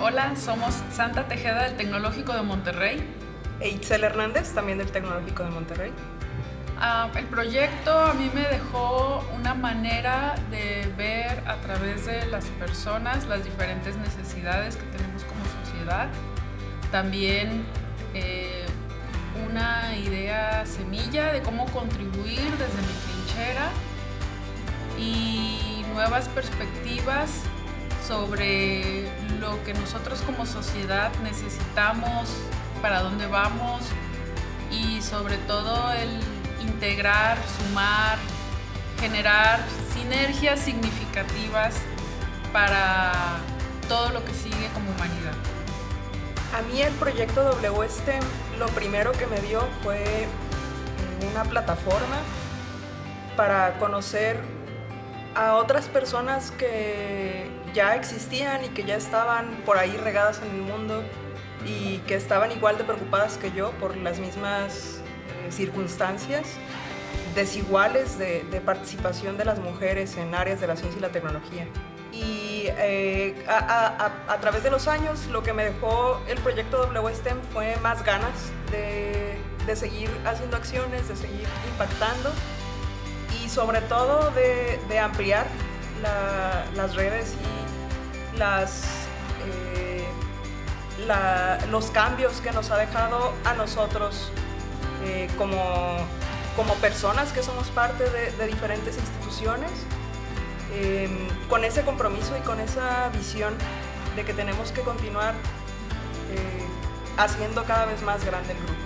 Hola, somos Santa Tejeda del Tecnológico de Monterrey. E Itzel Hernández, también del Tecnológico de Monterrey. Ah, el proyecto a mí me dejó una manera de ver a través de las personas las diferentes necesidades que tenemos como sociedad. También eh, una idea semilla de cómo contribuir desde mi trinchera y nuevas perspectivas sobre lo que nosotros como sociedad necesitamos, para dónde vamos y sobre todo el integrar, sumar, generar sinergias significativas para todo lo que sigue como humanidad. A mí el proyecto WSTEM lo primero que me dio fue una plataforma para conocer a otras personas que ya existían y que ya estaban por ahí regadas en el mundo y que estaban igual de preocupadas que yo por las mismas eh, circunstancias desiguales de, participación de las mujeres en áreas de la ciencia y la tecnología. Y eh, a, través de los años lo que me dejó el proyecto WSTEM fue más ganas de, de seguir haciendo acciones, de seguir impactando sobre todo de, ampliar las redes y eh, los cambios que nos ha dejado a nosotros eh, como, como personas que somos parte de, diferentes instituciones, em, con ese compromiso y con esa visión de que tenemos que continuar eh, haciendo cada vez más grande el grupo.